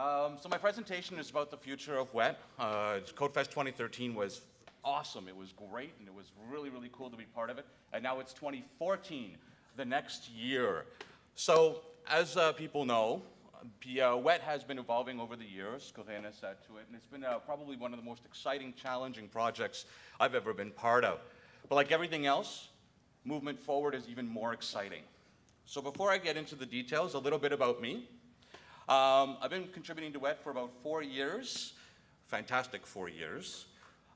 Um, so my presentation is about the future of WET. Uh, CodeFest 2013 was awesome. It was great, and it was really, really cool to be part of it. And now it's 2014, the next year. So as uh, people know, the, uh, WET has been evolving over the years, Corena said to it, and it's been uh, probably one of the most exciting, challenging projects I've ever been part of. But like everything else, movement forward is even more exciting. So before I get into the details, a little bit about me. Um, I've been contributing to WET for about four years, fantastic four years.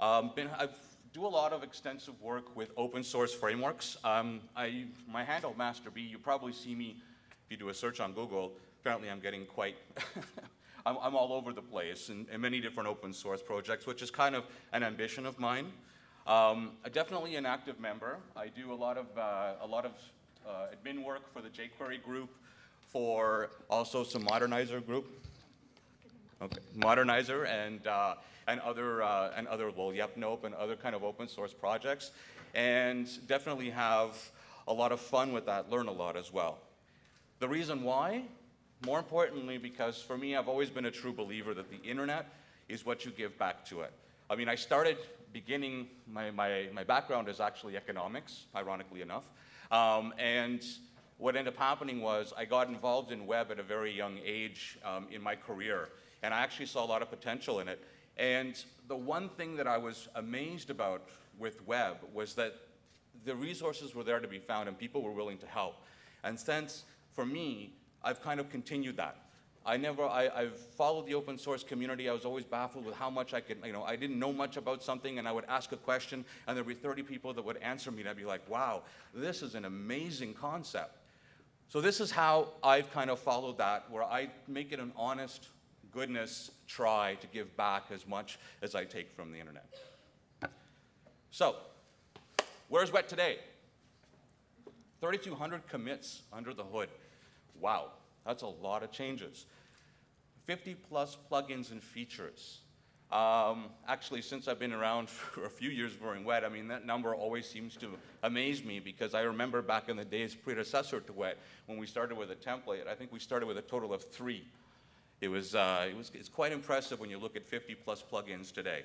Um, been, I do a lot of extensive work with open source frameworks. Um, I, my handle, MasterB, you probably see me, if you do a search on Google, apparently I'm getting quite, I'm, I'm, all over the place in, in, many different open source projects, which is kind of an ambition of mine. Um, definitely an active member. I do a lot of, uh, a lot of uh, admin work for the jQuery group, for also some Modernizr group, okay, Modernizr and, uh, and other, uh, and other, well, YepNope and other kind of open source projects. And definitely have a lot of fun with that, learn a lot as well. The reason why? More importantly, because for me, I've always been a true believer that the internet is what you give back to it. I mean, I started beginning, my, my, my background is actually economics, ironically enough. Um, and what ended up happening was I got involved in web at a very young age um, in my career, and I actually saw a lot of potential in it. And the one thing that I was amazed about with web was that the resources were there to be found and people were willing to help. And since, for me, I've kind of continued that. I never, I, have followed the open source community. I was always baffled with how much I could, you know, I didn't know much about something and I would ask a question and there'd be 30 people that would answer me and I'd be like, wow, this is an amazing concept. So this is how I've kind of followed that, where I make it an honest goodness try to give back as much as I take from the internet. So, where's WET today? 3,200 commits under the hood. Wow, that's a lot of changes. 50 plus plugins and features. Um, actually, since I've been around for a few years during WET, I mean, that number always seems to amaze me because I remember back in the days predecessor to WET, when we started with a template, I think we started with a total of three. It was, uh, it was, it's quite impressive when you look at 50 plus plugins today.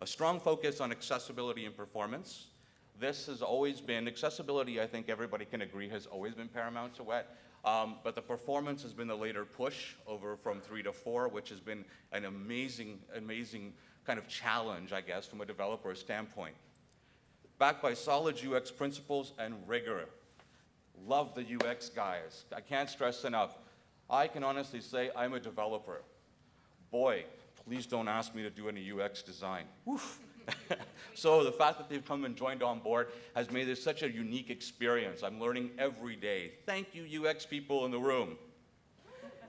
A strong focus on accessibility and performance. This has always been, accessibility, I think everybody can agree, has always been paramount to WET. Um, but the performance has been the later push over from three to four, which has been an amazing, amazing kind of challenge, I guess, from a developer standpoint. Backed by solid UX principles and rigor. Love the UX guys. I can't stress enough. I can honestly say I'm a developer. Boy, please don't ask me to do any UX design. so the fact that they've come and joined on board has made this such a unique experience. I'm learning every day. Thank you, UX people in the room.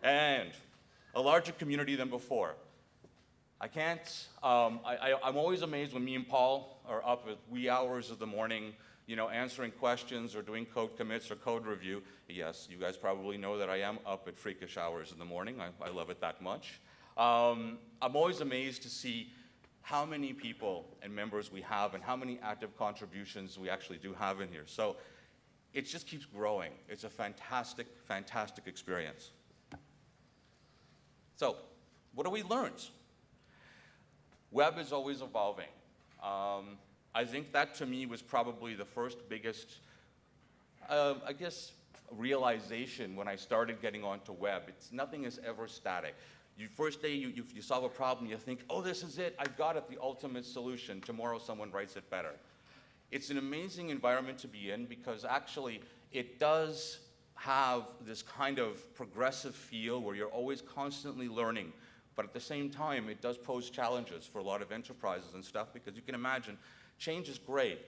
And a larger community than before. I can't, um, I, am always amazed when me and Paul are up at wee hours of the morning, you know, answering questions or doing code commits or code review. Yes, you guys probably know that I am up at freakish hours in the morning. I, I love it that much. Um, I'm always amazed to see how many people and members we have and how many active contributions we actually do have in here. So it just keeps growing. It's a fantastic, fantastic experience. So what have we learned? Web is always evolving. Um, I think that to me was probably the first biggest, uh, I guess, realization when I started getting onto web. It's nothing is ever static. You first day you, you, you solve a problem, you think, oh, this is it, I've got it, the ultimate solution. Tomorrow someone writes it better. It's an amazing environment to be in because actually it does have this kind of progressive feel where you're always constantly learning. But at the same time, it does pose challenges for a lot of enterprises and stuff because you can imagine change is great.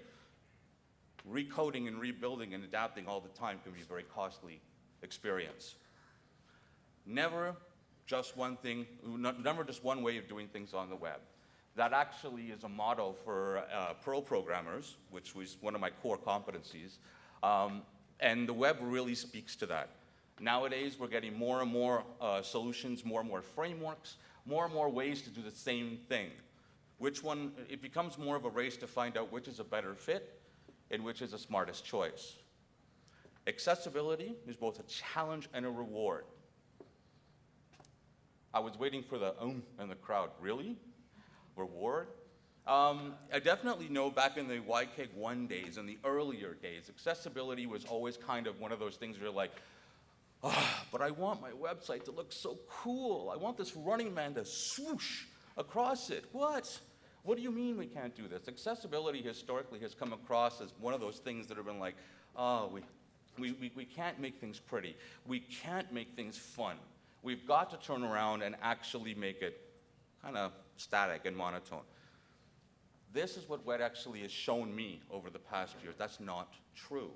Recoding and rebuilding and adapting all the time can be a very costly experience. Never just one thing, never just one way of doing things on the web. That actually is a model for uh, Perl programmers, which was one of my core competencies. Um, and the web really speaks to that. Nowadays, we're getting more and more uh, solutions, more and more frameworks, more and more ways to do the same thing. Which one, it becomes more of a race to find out which is a better fit and which is the smartest choice. Accessibility is both a challenge and a reward. I was waiting for the um in the crowd. Really? Reward? Um, I definitely know back in the YKEG 1 days, in the earlier days, accessibility was always kind of one of those things where you're like, ah, but I want my website to look so cool. I want this running man to swoosh across it. What? What do you mean we can't do this? Accessibility historically has come across as one of those things that have been like, oh, we, we, we, we can't make things pretty. We can't make things fun. We've got to turn around and actually make it kind of static and monotone. This is what WET actually has shown me over the past years. That's not true.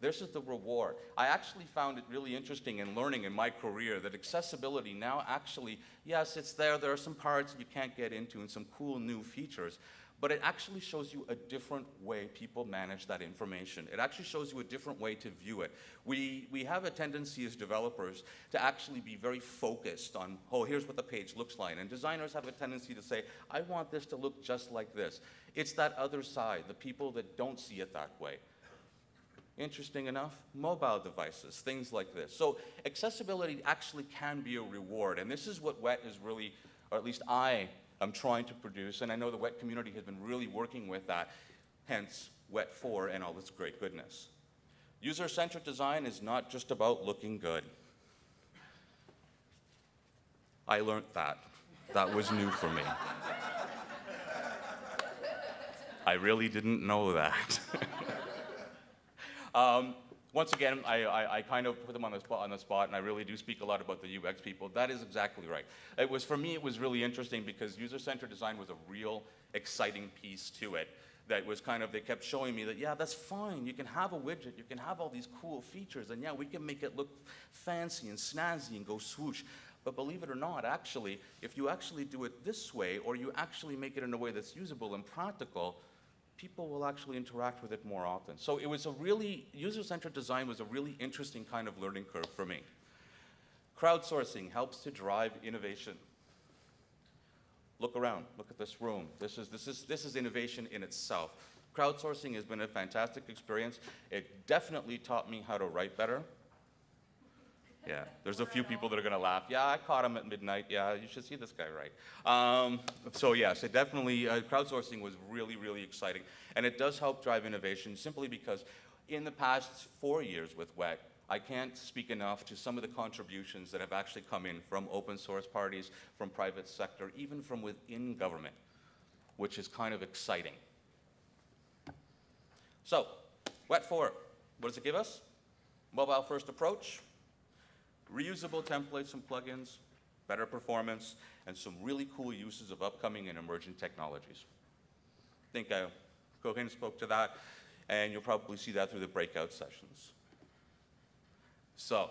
This is the reward. I actually found it really interesting in learning in my career that accessibility now actually, yes, it's there. There are some parts you can't get into and some cool new features, but it actually shows you a different way people manage that information. It actually shows you a different way to view it. We, we have a tendency as developers to actually be very focused on, oh, here's what the page looks like. And designers have a tendency to say, I want this to look just like this. It's that other side, the people that don't see it that way interesting enough, mobile devices, things like this. So accessibility actually can be a reward, and this is what WET is really, or at least I am trying to produce, and I know the WET community has been really working with that, hence WET 4 and all its great goodness. User-centric design is not just about looking good. I learned that. That was new for me. I really didn't know that. Um, once again, I, I, I, kind of put them on the, spot, on the spot, and I really do speak a lot about the UX people. That is exactly right. It was, for me, it was really interesting because user-centered design was a real exciting piece to it. That was kind of, they kept showing me that, yeah, that's fine. You can have a widget. You can have all these cool features. And yeah, we can make it look fancy and snazzy and go swoosh. But believe it or not, actually, if you actually do it this way, or you actually make it in a way that's usable and practical, people will actually interact with it more often. So it was a really, user-centered design was a really interesting kind of learning curve for me. Crowdsourcing helps to drive innovation. Look around, look at this room. This is, this is, this is innovation in itself. Crowdsourcing has been a fantastic experience. It definitely taught me how to write better. Yeah, there's a few people that are going to laugh. Yeah, I caught him at midnight. Yeah, you should see this guy right. Um, so yes, it definitely, uh, crowdsourcing was really, really exciting. And it does help drive innovation simply because in the past four years with WET, I can't speak enough to some of the contributions that have actually come in from open source parties, from private sector, even from within government, which is kind of exciting. So, WET 4, what does it give us? Mobile first approach, reusable templates and plugins, better performance, and some really cool uses of upcoming and emerging technologies. I think uh, Cohen spoke to that, and you'll probably see that through the breakout sessions. So,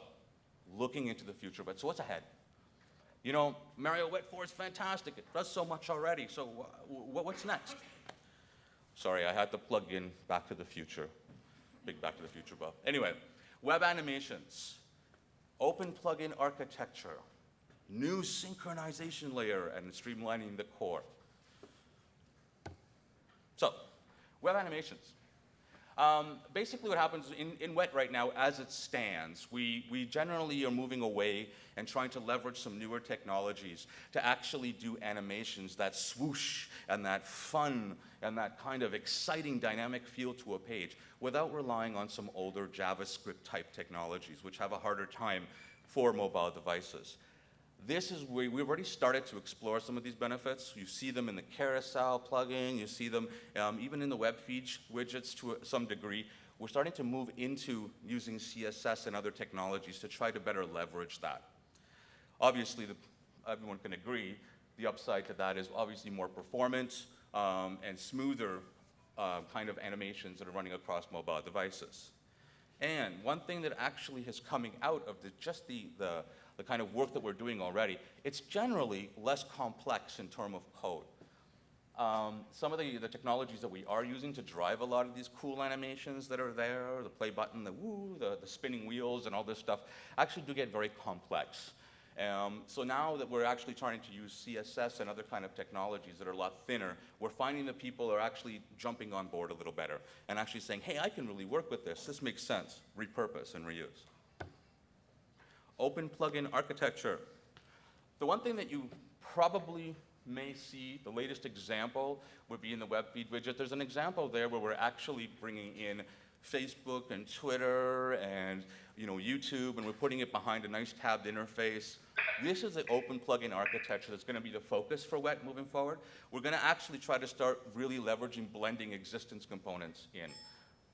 looking into the future, but so what's ahead? You know, Mario 4 is fantastic. It does so much already. So what's next? Sorry, I had to plug in Back to the Future. Big Back to the Future buff. Anyway, web animations open plugin architecture, new synchronization layer, and streamlining the core. So, web animations. Um, basically what happens in, in WET right now, as it stands, we, we generally are moving away and trying to leverage some newer technologies to actually do animations that swoosh and that fun and that kind of exciting dynamic feel to a page without relying on some older JavaScript type technologies, which have a harder time for mobile devices. This is where we've already started to explore some of these benefits. You see them in the carousel plugin, you see them um, even in the web feed widgets to some degree. We're starting to move into using CSS and other technologies to try to better leverage that. Obviously, the, everyone can agree, the upside to that is obviously more performance um, and smoother uh, kind of animations that are running across mobile devices. And one thing that actually is coming out of the, just the, the, the kind of work that we're doing already, it's generally less complex in terms of code. Um, some of the, the technologies that we are using to drive a lot of these cool animations that are there, the play button, the woo, the, the spinning wheels and all this stuff, actually do get very complex. Um, so now that we're actually trying to use CSS and other kind of technologies that are a lot thinner, we're finding that people are actually jumping on board a little better and actually saying, hey, I can really work with this. This makes sense. Repurpose and reuse. Open plugin architecture. The one thing that you probably may see, the latest example would be in the web feed widget. There's an example there where we're actually bringing in Facebook and Twitter and you know, YouTube, and we're putting it behind a nice tabbed interface. This is the open plugin architecture that's going to be the focus for WET moving forward. We're going to actually try to start really leveraging blending existence components in.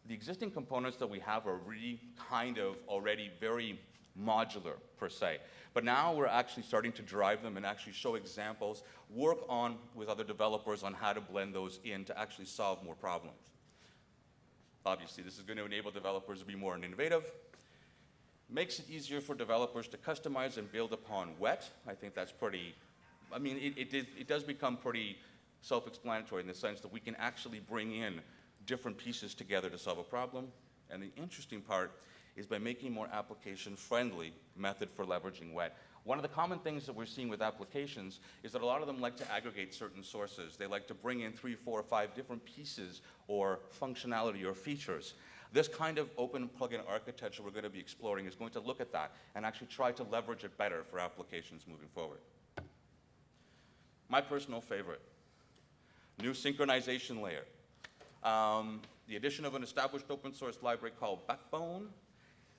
The existing components that we have are really kind of already very modular per se. But now we're actually starting to drive them and actually show examples, work on with other developers on how to blend those in to actually solve more problems. Obviously, this is going to enable developers to be more innovative, makes it easier for developers to customize and build upon wet. I think that's pretty, I mean, it, it, did, it does become pretty self-explanatory in the sense that we can actually bring in different pieces together to solve a problem. And the interesting part is by making more application-friendly method for leveraging wet. One of the common things that we're seeing with applications is that a lot of them like to aggregate certain sources. They like to bring in three, four, or five different pieces or functionality or features. This kind of open plugin architecture we're going to be exploring is going to look at that and actually try to leverage it better for applications moving forward. My personal favorite, new synchronization layer. Um, the addition of an established open source library called Backbone.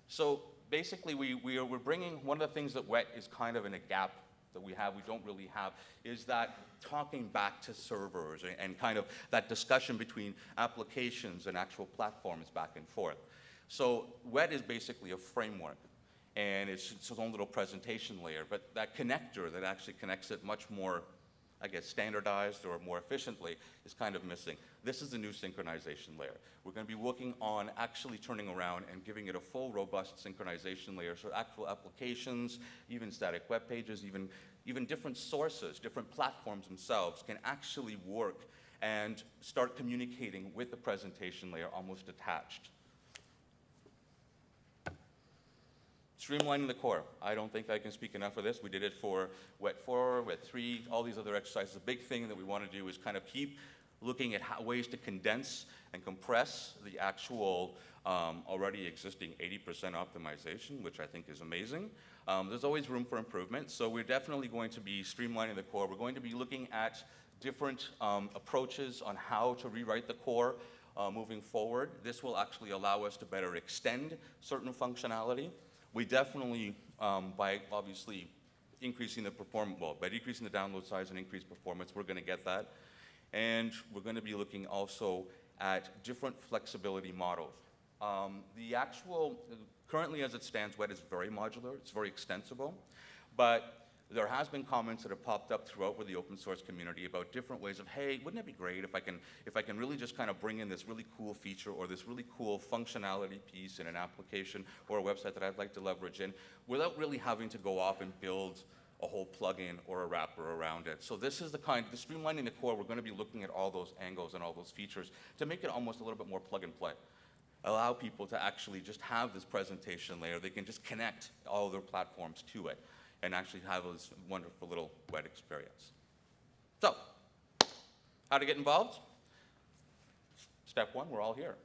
So basically, we, we are, we're bringing, one of the things that WET is kind of in a gap that we have, we don't really have, is that talking back to servers and, and kind of that discussion between applications and actual platforms back and forth. So WET is basically a framework and it's its own little presentation layer, but that connector that actually connects it much more, I guess, standardized or more efficiently is kind of missing. This is the new synchronization layer. We're going to be working on actually turning around and giving it a full, robust synchronization layer, so actual applications, even static web pages, even, even different sources, different platforms themselves can actually work and start communicating with the presentation layer almost attached. Streamlining the core. I don't think I can speak enough of this. We did it for WET 4, WET 3, all these other exercises. The big thing that we want to do is kind of keep looking at how, ways to condense and compress the actual um, already existing 80% optimization, which I think is amazing. Um, there's always room for improvement, so we're definitely going to be streamlining the core. We're going to be looking at different um, approaches on how to rewrite the core uh, moving forward. This will actually allow us to better extend certain functionality. We definitely, um, by obviously increasing the performance, well, by decreasing the download size and increased performance, we're going to get that. And we're going to be looking also at different flexibility models. Um, the actual, currently as it stands, WET is very modular, it's very extensible, but there has been comments that have popped up throughout with the open source community about different ways of, hey, wouldn't it be great if I can, if I can really just kind of bring in this really cool feature or this really cool functionality piece in an application or a website that I'd like to leverage in without really having to go off and build a whole plugin or a wrapper around it. So this is the kind, the streamlining the core, we're going to be looking at all those angles and all those features to make it almost a little bit more plug and play. Allow people to actually just have this presentation layer. They can just connect all their platforms to it and actually have this wonderful little wet experience. So, how to get involved? Step one, we're all here.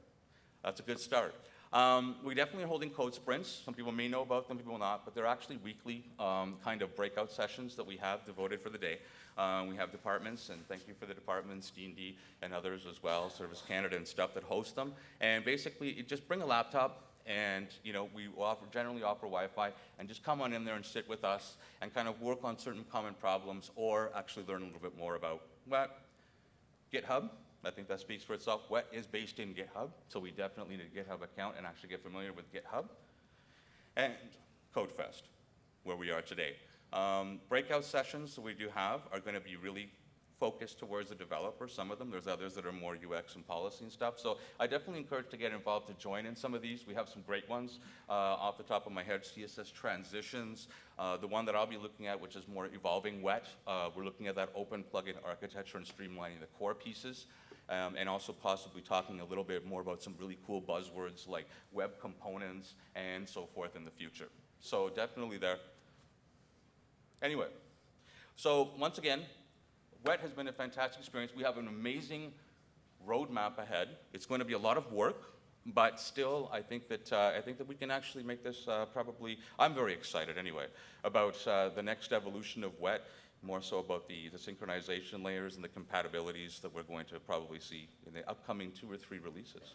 That's a good start. Um, we definitely are holding code sprints. Some people may know about them, people not, but they're actually weekly um, kind of breakout sessions that we have devoted for the day. Uh, we have departments, and thank you for the departments, D&D and others as well, Service Canada and stuff that host them. And basically, just bring a laptop, and you know we offer, generally offer Wi-Fi, and just come on in there and sit with us and kind of work on certain common problems, or actually learn a little bit more about what GitHub, I think that speaks for itself. WET is based in GitHub, so we definitely need a GitHub account and actually get familiar with GitHub. And CodeFest, where we are today. Um, breakout sessions that we do have are going to be really focused towards the developer, some of them. There's others that are more UX and policy and stuff. So I definitely encourage to get involved to join in some of these. We have some great ones. Uh, off the top of my head, CSS transitions. Uh, the one that I'll be looking at, which is more evolving wet, uh, we're looking at that open plugin architecture and streamlining the core pieces um, and also possibly talking a little bit more about some really cool buzzwords like web components and so forth in the future. So definitely there. Anyway, so once again, WET has been a fantastic experience. We have an amazing roadmap ahead. It's going to be a lot of work, But still, I think that, uh, I think that we can actually make this uh, probably, I'm very excited anyway, about uh, the next evolution of wet, more so about the, the synchronization layers and the compatibilities that we're going to probably see in the upcoming two or three releases.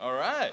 All right.